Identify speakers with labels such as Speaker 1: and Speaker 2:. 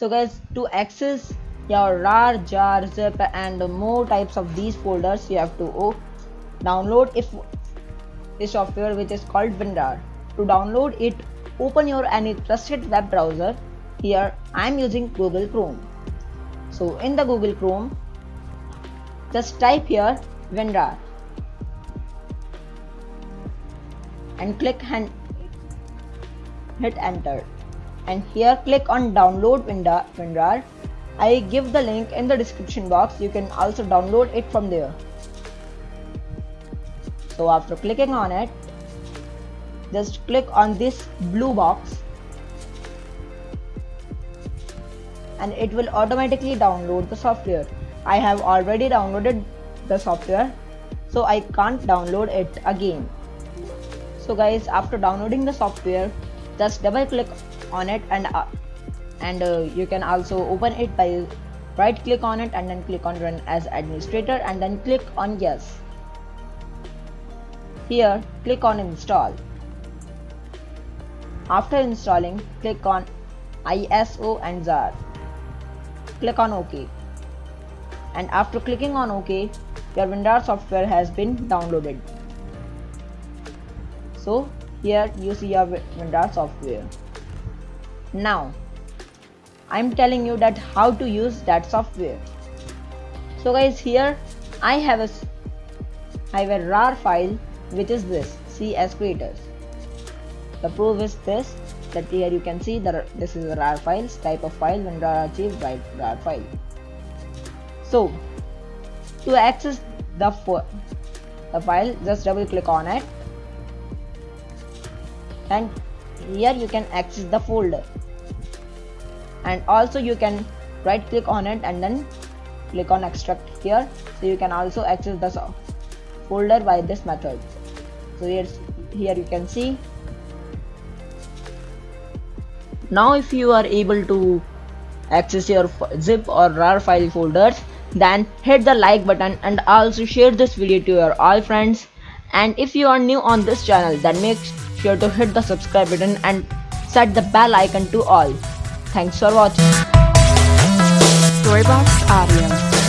Speaker 1: so guys to access your rar jar zip and more types of these folders you have to download if this software which is called WinRAR to download it open your any trusted web browser. Here i am using google chrome. So in the google chrome just type here WinRAR and click and hit enter and here click on download WinRAR I give the link in the description box. You can also download it from there. So after clicking on it just click on this blue box. And it will automatically download the software. I have already downloaded the software so I can't download it again. So guys after downloading the software just double click on it and uh, and uh, you can also open it by right click on it and then click on run as administrator and then click on yes. Here click on install. After installing click on ISO and ZAR click on OK. And after clicking on OK your WinRAR software has been downloaded. So here you see your WinRAR software now I'm telling you that how to use that software. So guys here I have a I have a rar file which is this CS creators. The proof is this that here you can see that this is a rar files type of file WinRAR achieved right rar file. So to access the, the file just double click on it. And here you can access the folder. And also you can right click on it and then click on extract here. So you can also access the folder by this method. So here's here you can see. Now if you are able to access your zip or rar file folders then hit the like button and also share this video to your all friends. And if you are new on this channel then make sure to hit the subscribe button and set the bell icon to all Thanks for watching.
Speaker 2: Storybox Audio.